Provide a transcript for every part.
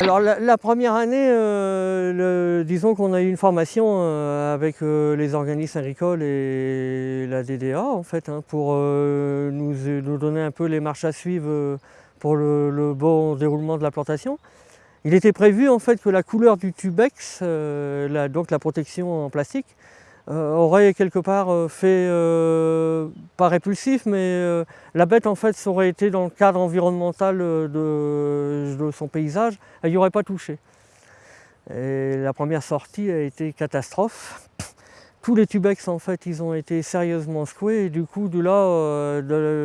Alors la, première année, euh, disons qu'on a eu une formation euh, avec euh, les organismes agricoles et la DDA en fait, hein, pour nous, donner un peu les marches à suivre pour le, bon déroulement de la plantation. Il était prévu en fait que la couleur du tubex, donc la protection en plastique, aurait quelque part euh, fait, euh, pas répulsif, mais euh, la bête en fait aurait été dans le cadre environnemental euh, de, son paysage, elle n'y aurait pas touché. Et la première sortie a été catastrophe. Tous les tubex en fait ils ont été sérieusement secoués et du coup de là, euh,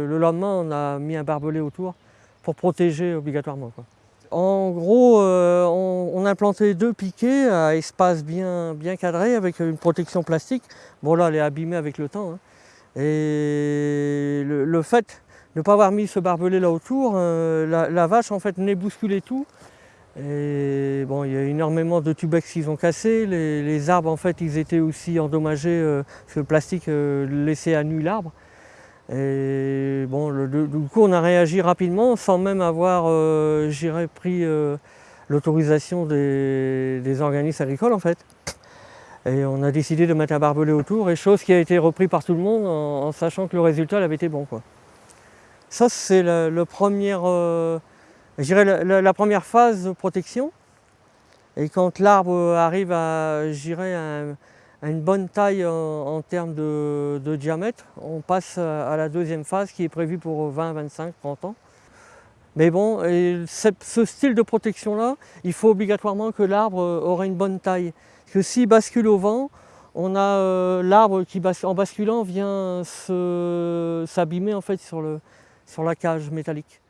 le lendemain on a mis un barbelé autour pour protéger obligatoirement. quoi. En gros, euh, on, on a deux piquets à espace bien, bien cadré avec une protection plastique. Bon là, elle est abîmée avec le temps. hein. Et le, fait de ne pas avoir mis ce barbelé là autour, euh, la, vache en fait venait bousculer tout. Et bon, il y a énormément de tubex qu'ils ont cassés. Les, arbres en fait, ils étaient aussi endommagés euh, parce que le plastique euh, laissait à nu l'arbre. Et bon, du coup, on a réagi rapidement sans même avoir, euh, pris euh, l'autorisation des, organismes agricoles en fait. Et on a décidé de mettre un barbelé autour, et chose qui a été reprise par tout le monde en, sachant que le résultat avait été bon. Quoi. Ça, c'est la, première, euh, la, première phase de protection. Et quand l'arbre arrive à, un- à une bonne taille en, termes de, diamètre, on passe à, la deuxième phase qui est prévue pour 20, 25, 30 ans. Mais bon, ce, style de protection-là, il faut obligatoirement que l'arbre aurait une bonne taille. Parce que s'il bascule au vent, on a euh, l'arbre qui, en basculant, vient s'abîmer en fait sur la cage métallique.